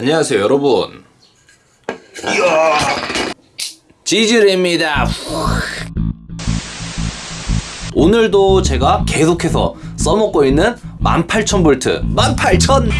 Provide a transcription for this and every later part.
안녕하세요 여러분. 이야 지질입니다. 오늘도 제가 계속해서 써먹고 있는 18,000V 18,000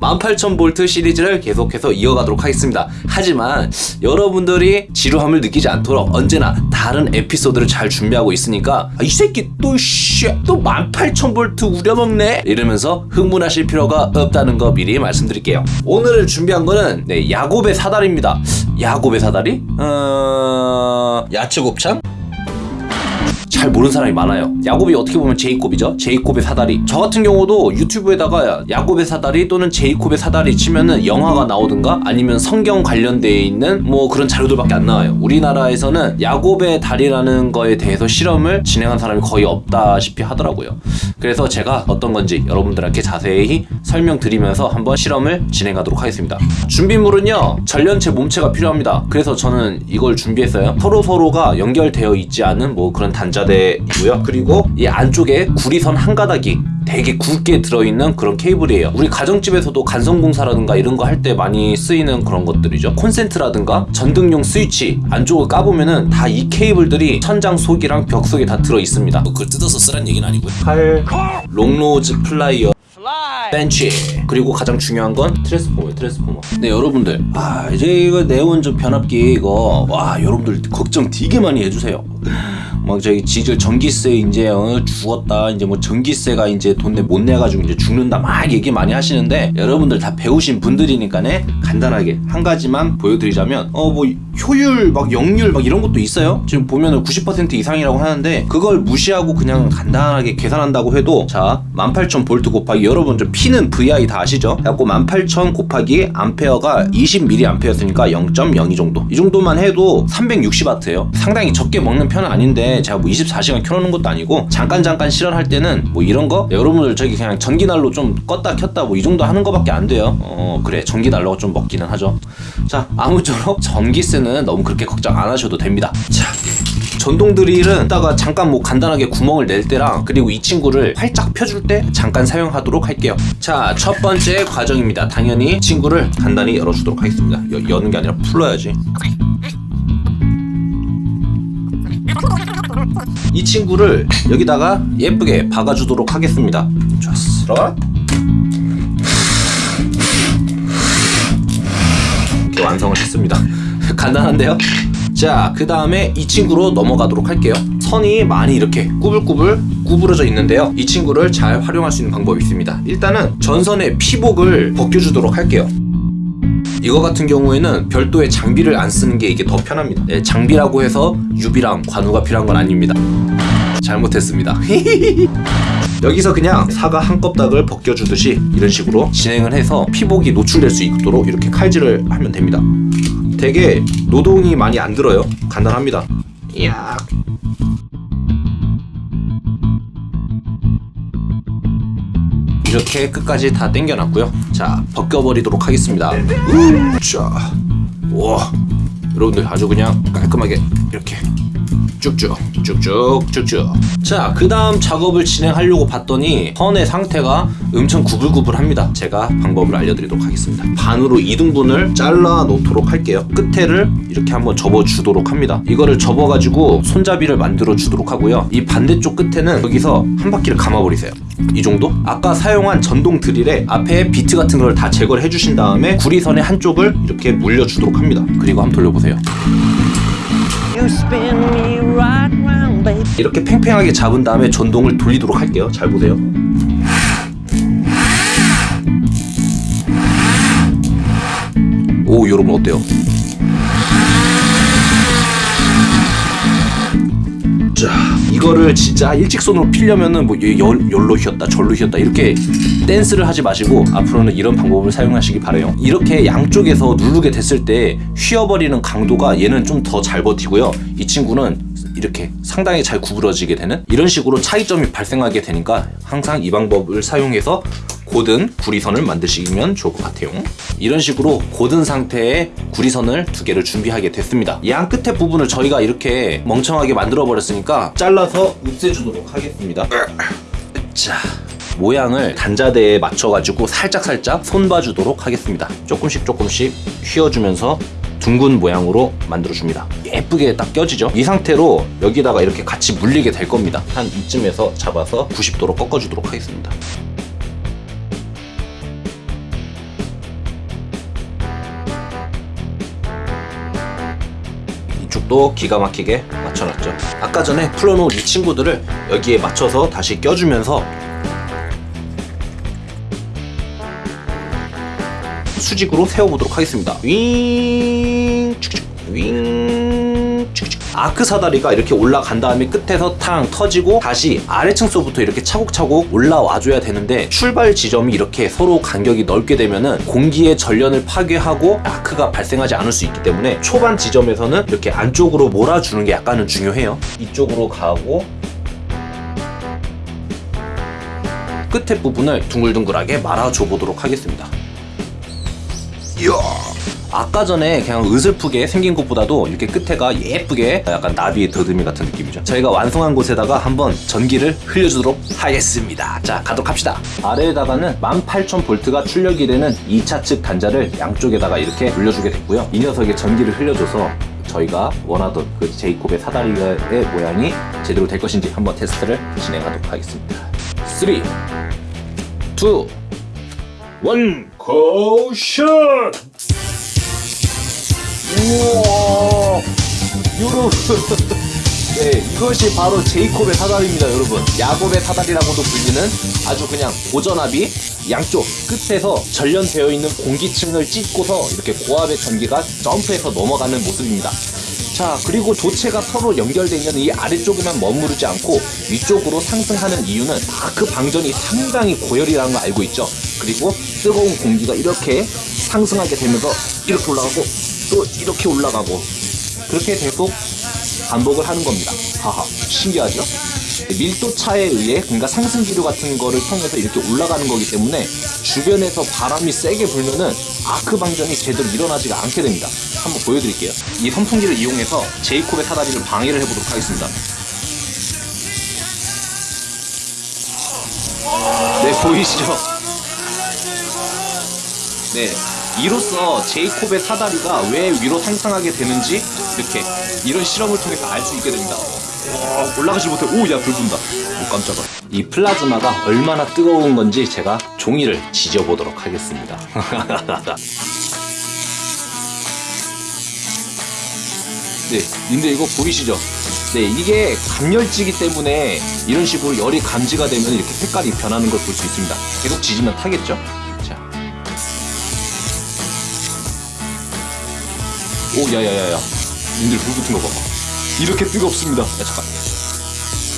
18,000V 시리즈를 계속해서 이어가도록 하겠습니다. 하지만 여러분들이 지루함을 느끼지 않도록 언제나 다른 에피소드를 잘 준비하고 있으니까 아, 이 새끼 또씨또 18,000V 우려먹네? 이러면서 흥분하실 필요가 없다는 거 미리 말씀드릴게요. 오늘 준비한 거는 네, 야곱의 사다리입니다. 야곱의 사다리? 어... 야채 곱창? 잘 모르는 사람이 많아요. 야곱이 어떻게 보면 제이콥이죠. 제이콥의 사다리. 저 같은 경우도 유튜브에다가 야곱의 사다리 또는 제이콥의 사다리 치면은 영화가 나오든가 아니면 성경 관련되어 있는 뭐 그런 자료들밖에 안 나와요. 우리나라에서는 야곱의 다리라는 거에 대해서 실험을 진행한 사람이 거의 없다시피 하더라고요. 그래서 제가 어떤 건지 여러분들한테 자세히 설명드리면서 한번 실험을 진행하도록 하겠습니다. 준비물은요 절연체 몸체가 필요합니다. 그래서 저는 이걸 준비했어요. 서로서로가 연결되어 있지 않은 뭐 그런 단자 전자대이고요. 그리고 이 안쪽에 구리선 한 가닥이 되게 굵게 들어있는 그런 케이블이에요. 우리 가정집에서도 간선공사라든가 이런 거 할 때 많이 쓰이는 그런 것들이죠. 콘센트라든가 전등용 스위치 안쪽을 까보면은 다 이 케이블들이 천장 속이랑 벽 속에 다 들어있습니다. 뭐 그걸 뜯어서 쓰란 얘기는 아니고요. 칼, long nose 플라이어 벤치. 그리고 가장 중요한 건 트랜스포머 트랜스포머. 네 여러분들. 아 이제 이거 네온 좀 변압기 이거 와 여러분들 걱정 되게 많이 해주세요 막 저기 지질 전기세 이제 어, 죽었다 이제 뭐 전기세가 이제 돈내 못 내가지고 이제 죽는다 막 얘기 많이 하시는데 여러분들 다 배우신 분들이니까네 간단하게. 한 가지만 보여드리자면 어 뭐 효율 막 역률 막 이런 것도 있어요. 지금 보면은 90% 이상이라고 하는데 그걸 무시하고 그냥 간단하게 계산한다고 해도 자 18,000V 곱하기 여러분 좀 P는 VI 다 아시죠? 그래갖고 18,000 곱하기 암페어가 20mA였으니까 0.02 정도. 이 정도만 해도 360W예요. 상당히 적게 먹는 편은 아닌데 제가 뭐 24시간 켜놓는 것도 아니고 잠깐 잠깐 실현할 때는 뭐 이런 거? 여러분들 저기 그냥 전기난로 좀 껐다 켰다 뭐 이 정도 하는 거밖에 안 돼요. 어 그래. 전기난로가 좀 먹기는 하죠. 자 아무쪼록 전기세는 너무 그렇게 걱정 안 하셔도 됩니다. 자 전동 드릴은 이따가 잠깐 뭐 간단하게 구멍을 낼 때랑 그리고 이 친구를 활짝 펴줄 때 잠깐 사용하도록 할게요. 자 첫 번째 과정입니다. 당연히 친구를 간단히 열어주도록 하겠습니다. 여, 여는 게 아니라 풀어야지 이 친구를 여기다가 예쁘게 박아주도록 하겠습니다. 좋았어. 이렇게 완성을 했습니다. 간단한데요? 자 그 다음에 이 친구로 넘어가도록 할게요. 선이 많이 이렇게 꾸불꾸불 구부러져 있는데요. 이 친구를 잘 활용할 수 있는 방법이 있습니다. 일단은 전선의 피복을 벗겨주도록 할게요 이거 같은 경우에는 별도의 장비를 안 쓰는 게 이게 더 편합니다. 네, 장비라고 해서 유비랑 관우가 필요한 건 아닙니다. 잘못했습니다. 여기서 그냥 사과 한 껍닥을 벗겨주듯이 이런 식으로 진행을 해서 피복이 노출될 수 있도록 이렇게 칼질을 하면 됩니다. 되게 노동이 많이 안 들어요. 간단합니다. 이야 이렇게 끝까지 다 당겨놨고요. 자 벗겨버리도록 하겠습니다. 자, 와 여러분들 아주 그냥 깔끔하게 이렇게 쭉쭉 쭉쭉 쭉쭉. 자 그 다음 작업을 진행하려고 봤더니 선의 상태가 엄청 구불구불합니다. 제가 방법을 알려드리도록 하겠습니다. 반으로 2등분을 잘라 놓도록 할게요. 끝에를 이렇게 한번 접어 주도록 합니다. 이거를 접어 가지고 손잡이를 만들어 주도록 하고요. 이 반대쪽 끝에는 여기서 한 바퀴를 감아 버리세요. 이 정도? 아까 사용한 전동 드릴에 앞에 비트 같은 걸 다 제거를 해주신 다음에 구리선의 한쪽을 이렇게 물려 주도록 합니다. 그리고 한번 돌려보세요 이렇게 팽팽하게 잡은 다음에 전동을 돌리도록 할게요. 잘 보세요. 오 여러분 어때요? 이거를 진짜 일직선으로 피려면은 뭐 열, 열로 휘었다 절로 휘었다 이렇게 댄스를 하지 마시고 앞으로는 이런 방법을 사용하시기 바래요. 이렇게 양쪽에서 누르게 됐을 때 휘어버리는 강도가 얘는 좀 더 잘 버티고요. 이 친구는 이렇게 상당히 잘 구부러지게 되는 이런 식으로 차이점이 발생하게 되니까 항상 이 방법을 사용해서 고든 구리선을 만드시면 좋을 것 같아요 이런 식으로 고든 상태의 구리선을 두 개를 준비하게 됐습니다 이안 끝에 부분을 저희가 이렇게 멍청하게 만들어 버렸으니까 잘라서 없애주도록 하겠습니다 자 모양을 단자대에 맞춰가지고 살짝살짝 손봐주도록 하겠습니다. 조금씩 조금씩 휘어주면서 둥근 모양으로 만들어줍니다. 예쁘게 딱 껴지죠? 이 상태로 여기다가 이렇게 같이 물리게 될 겁니다. 한 이쯤에서 잡아서 90도로 꺾어주도록 하겠습니다. 이쪽도 기가 막히게 맞춰놨죠. 아까 전에 풀어놓은 이 친구들을 여기에 맞춰서 다시 껴주면서 수직으로 세워보도록 하겠습니다. 윙, 윙. 아크 사다리가 이렇게 올라간 다음에 끝에서 탕 터지고 다시 아래층서부터 이렇게 차곡차곡 올라와줘야 되는데 출발 지점이 이렇게 서로 간격이 넓게 되면은 공기의 전련을 파괴하고 아크가 발생하지 않을 수 있기 때문에 초반 지점에서는 이렇게 안쪽으로 몰아주는 게 약간은 중요해요. 이쪽으로 가고 끝에 부분을 둥글둥글하게 말아줘 보도록 하겠습니다. 이야. 아까 전에 그냥 으슬프게 생긴 것보다도 이렇게 끝에가 예쁘게 약간 나비의 더듬이 같은 느낌이죠. 저희가 완성한 곳에다가 한번 전기를 흘려주도록 하겠습니다. 자, 가도록 합시다. 아래에다가는 18,000V가 출력이 되는 2차 측 단자를 양쪽에다가 이렇게 돌려주게 됐고요. 이 녀석에 전기를 흘려줘서 저희가 원하던 그 제이콥의 사다리의 모양이 제대로 될 것인지 한번 테스트를 진행하도록 하겠습니다. 3, 2, 1, 고션! 우와. 여러분 네 이것이 바로 제이콥의 사다리입니다 여러분. 야곱의 사다리라고도 불리는 아주 그냥 고전압이 양쪽 끝에서 전련되어 있는 공기층을 찢고서 이렇게 고압의 전기가 점프해서 넘어가는 모습입니다. 자 그리고 도체가 서로 연결되어 있는 이 아래쪽에만 머무르지 않고 위쪽으로 상승하는 이유는 아크 방전이 상당히 고열이라는 걸 알고 있죠? 그리고 뜨거운 공기가 이렇게 상승하게 되면서 이렇게 올라가고 또 이렇게 올라가고 그렇게 계속 반복을 하는 겁니다. 하하 신기하죠? 밀도 차에 의해 그러니까 상승 기류 같은 거를 통해서 이렇게 올라가는 거기 때문에 주변에서 바람이 세게 불면은 아크 방전이 제대로 일어나지가 않게 됩니다. 한번 보여드릴게요. 이 선풍기를 이용해서 제이콥의 사다리를 방해를 해보도록 하겠습니다. 네 보이시죠? 네, 이로써 제이콥의 사다리가 왜 위로 상승하게 되는지 이렇게 이런 실험을 통해서 알 수 있게 됩니다. 와, 올라가지 못해. 오, 야, 불 분다. 오, 깜짝아. 이 플라즈마가 얼마나 뜨거운 건지 제가 종이를 지져보도록 하겠습니다. 네, 근데 이거 보이시죠? 네, 이게 감열지기 때문에 이런 식으로 열이 감지가 되면 이렇게 색깔이 변하는 걸 볼 수 있습니다. 계속 지지면 타겠죠? 오, 야야야야. 님들 불 붙은 거 봐봐. 이렇게 뜨겁습니다. 야, 잠깐.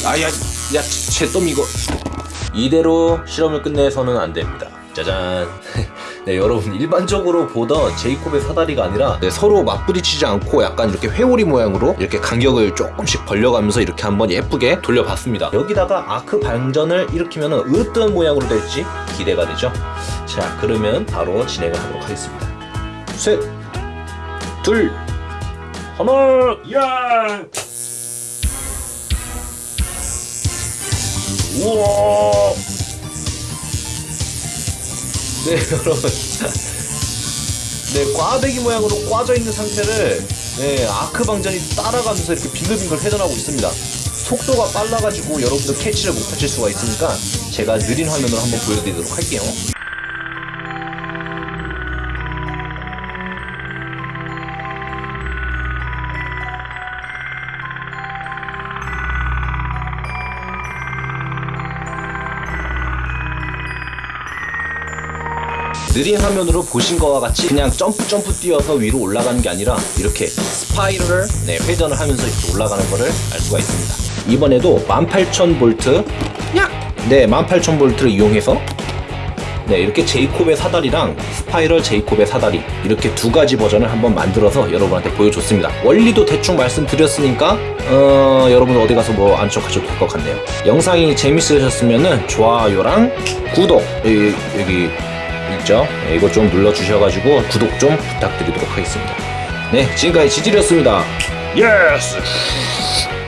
아, 야, 야, 제똥 이거. 이대로 실험을 끝내서는 안 됩니다. 짜잔. 네, 여러분 일반적으로 보던 제이콥의 사다리가 아니라 네, 서로 맞부딪히지 않고 약간 이렇게 회오리 모양으로 이렇게 간격을 조금씩 벌려가면서 이렇게 한번 예쁘게 돌려봤습니다. 여기다가 아크 방전을 일으키면 어떤 모양으로 될지 기대가 되죠. 자, 그러면 바로 진행을 하도록 하겠습니다. 셋, 둘, 하나, 야! 우와! 네 여러분 네 꽈배기 모양으로 꽈져 있는 상태를 네 아크 방전이 따라가면서 이렇게 빙글빙글 회전하고 있습니다 속도가 빨라가지고 여러분들 캐치를 못하실 수가 있으니까 제가 느린 화면으로 한번 보여드리도록 할게요 느린 화면으로 보신 것과 같이 그냥 점프 점프 뛰어서 위로 올라가는 게 아니라 이렇게 spiral 네, 회전을 하면서 이렇게 올라가는 거를 알 수가 있습니다. 이번에도 18,000V 약! 네, 18,000V를 이용해서 네, 이렇게 제이콥의 사다리랑 spiral 제이콥의 사다리 이렇게 두 가지 버전을 한번 만들어서 여러분한테 보여줬습니다. 원리도 대충 말씀드렸으니까 어, 여러분 어디 가서 뭐 아는 척하셔도 될 것 같네요. 영상이 재밌으셨으면 좋아요랑 구독 여기, 여기 있죠? 네, 이거 좀 눌러주셔가지고 구독 좀 부탁드리도록 하겠습니다. 네, 지금까지 지질이었습니다. Yes!